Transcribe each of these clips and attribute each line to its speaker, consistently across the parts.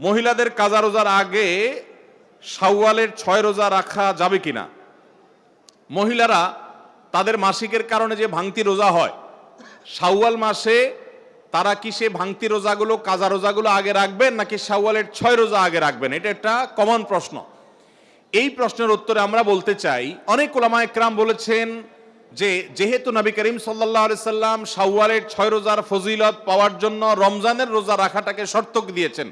Speaker 1: মহিলাদের কাজা রোজার আগে শাওয়ালের ছয় রোজা রাখা যাবে কিনা? মহিলারা তাদের মাসিকের কারণে যে ভাঙতি রোজা হয়, শাওয়াল মাসে তারা কি সে ভাঙতি রোজাগুলো, কাজা রোজাগুলো আগে রাখবেন নাকি শাওয়ালের ছয় রোজা আগে রাখবেন? এটা একটা কমন প্রশ্ন। এই প্রশ্নের উত্তরে আমরা বলতে চাই, অনেক ওলামা একরাম বলেছেন যে যেহেতু নবী করিম সাল্লাহ সাল্লাম শাওয়ালের ছয় রোজার ফজিলত পাওয়ার জন্য রমজানের রোজা রাখাটাকে শর্তক দিয়েছেন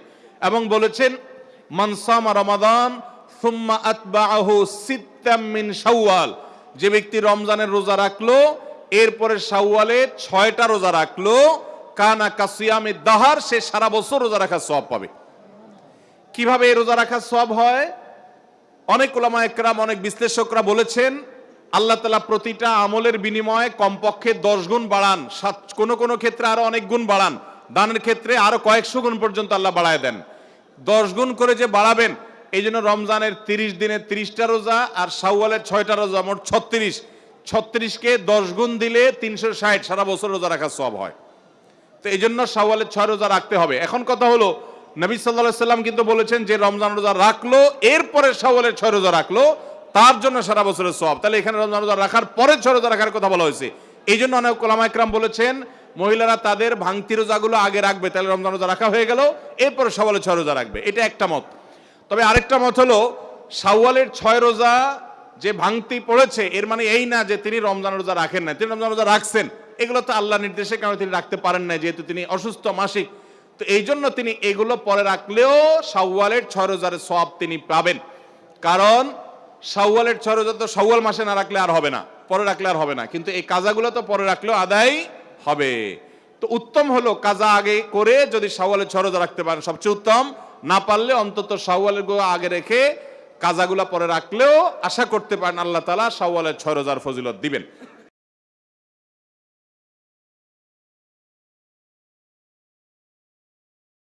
Speaker 1: এবং বলেছেন মনসামা রমাদান, সুম্মা আতবাহু সিত্তাম মিন শাওয়াল। যে ব্যক্তি রমজানের রোজা রাখল, এরপরে শাওয়ালে ছয়টা রোজা রাখল, কানা কাসিয়ামে দাহার, সে সারা বছর রোজা রাখার সব পাবে। কীভাবে এই রোজা রাখার সব হয়? অনেক ওলামা একরাম, অনেক বিশ্লেষকরা বলেছেন, আল্লাহ তালা প্রতিটা আমলের বিনিময়ে কমপক্ষে দশ গুণ বাড়ান, সাত, কোনো কোনো ক্ষেত্রে আরও অনেক গুণ বাড়ান। দানের ক্ষেত্রে আরও কয়েকশো গুণ পর্যন্ত আল্লাহ বাড়ায় দেন। দশ গুণ করে যে বাড়াবেন, এই জন্য রমজানের তিরিশ দিনে তিরিশটা রোজা আর শাওয়ালের ছয়টা রোজা, মোট ছত্রিশ। ছত্রিশকে দশ গুণ দিলে তিনশো ষাট, সারা বছর রোজা রাখার সব হয়। তো এই জন্য শাওয়ালের ছয় রোজা রাখতে হবে। এখন কথা হলো, নবী সাল্লাহ সাল্লাম কিন্তু বলেছেন যে রমজান রোজা রাখল, এরপরে শাওয়ালের ছয় রোজা রাখল, তার জন্য সারা বছরের সব তাহলে এখানে রমজান রোজা রাখার পরে ছয় রোজা রাখার কথা বলা হয়েছে। এই জন্য অনেক কোলামা একরাম বলেছেন মহিলারা তাদের ভাঙতি রোজাগুলো আগে রাখবে, তাহলে রমজান রোজা রাখা হয়ে গেল, এরপরে শাওয়ালের ছয় রোজা রাখবে, এটা একটা মত। তবে আরেকটা মত হলো শাওয়ালের ছয় রোজা যে ভাঙতি পড়েছে, এর মানে এই না যে তিনি রমজান রোজা রাখেন না তিনি রমজান রোজা রাখছেন, এগুলো তো আল্লাহ নির্দেশে কারণে তিনি রাখতে পারেন না যেহেতু তিনি অসুস্থ মাসিক। তো এই জন্য তিনি এগুলো পরে রাখলেও শাওয়ালের ছয় রোজার সব তিনি পাবেন। কারণ শাওয়ালের ছয় রোজা তো শাওয়াল মাসে না রাখলে আর হবে না, পরে রাখলে আর হবে না। কিন্তু এই কাজাগুলো তো পরে রাখলেও আদায় হবে। তো উত্তম হলো কাজা আগে করে যদি সাওয়ালের ছরজা রাখতে পারেন, সবচেয়ে উত্তম। না পারলে অন্তত সাওয়ালের গো আগে রেখে কাজাগুলা পরে রাখলেও আশা করতে পারেন আল্লাহ তালা সাওয়ালের ছয় রোজার ফজিলত দিবেন।